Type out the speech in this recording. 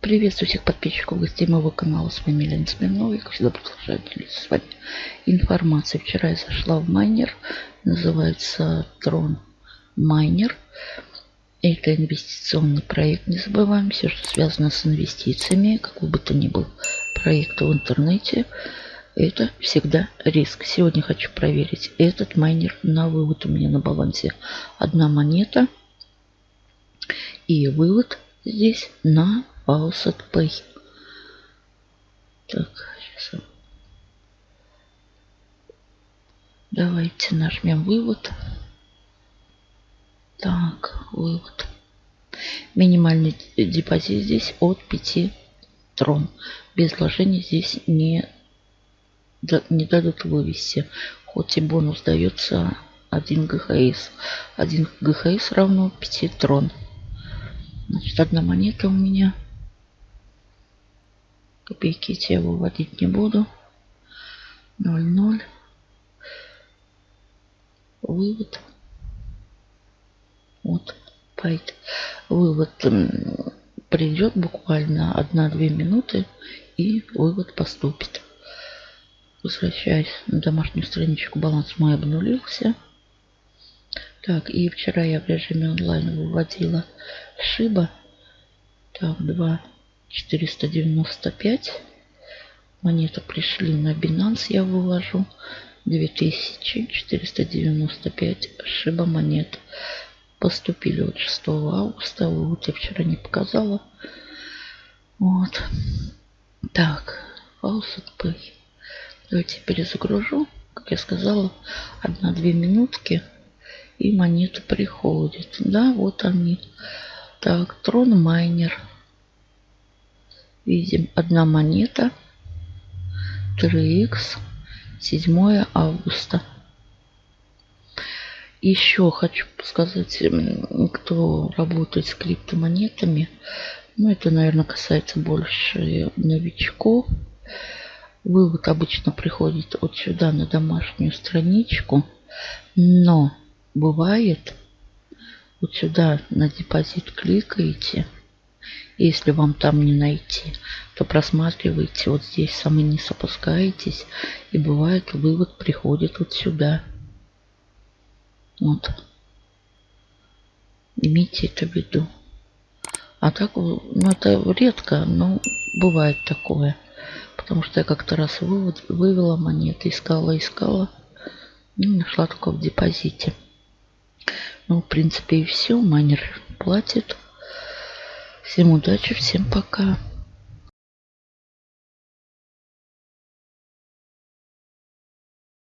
Приветствую всех подписчиков, гостей моего канала. С вами Елена Смирнова. Я, как всегда, продолжаю делиться с вами информацией. Вчера я зашла в майнер. Называется Трон Майнер. Это инвестиционный проект. Не забываем все, что связано с инвестициями. Какой бы то ни был проект в интернете. Это всегда риск. Сегодня хочу проверить этот майнер на вывод. У меня на балансе одна монета. И вывод здесь на Faucet Pay. Так, сейчас. Давайте нажмем вывод. Так, вывод. Минимальный депозит здесь от 5 трон. Без вложений здесь не, не дадут вывести. Хоть и бонус дается 1 ГХС. 1 ГХС равно 5 трон. Значит, одна монета у меня. Копейки те выводить не буду. 0,0. Вывод. Вот. Пайт. Вывод придет буквально 1-2 минуты и вывод поступит. Возвращаясь на домашнюю страничку, баланс мой обнулился. Так, и вчера я в режиме онлайн выводила Шиба. Так, 2 495. Монеты пришли на Binance, я вывожу. 2495 Шиба монет. Поступили от 6 августа. Вот я вчера не показала. Вот. Так, Faucet Pay. Давайте перезагружу. Как я сказала, 1-2 минутки. И монеты приходят. Да, вот они. Так, Трон Майнер. Видим, одна монета. 3х. 7 августа. Еще хочу сказать, кто работает с криптомонетами, ну это, наверное, касается больше новичков. Вывод обычно приходит от сюда на домашнюю страничку, но бывает, вот сюда на депозит кликаете. Если вам там не найти, то просматриваете вот здесь самый низ опускаетесь. И бывает вывод приходит вот сюда. Вот. Имейте это в виду. А так, ну это редко, но бывает такое. Потому что я как-то раз вывод, вывела монеты, искала, искала. И нашла только в депозите. Ну, в принципе, и все. Майнер платит. Всем удачи, всем пока.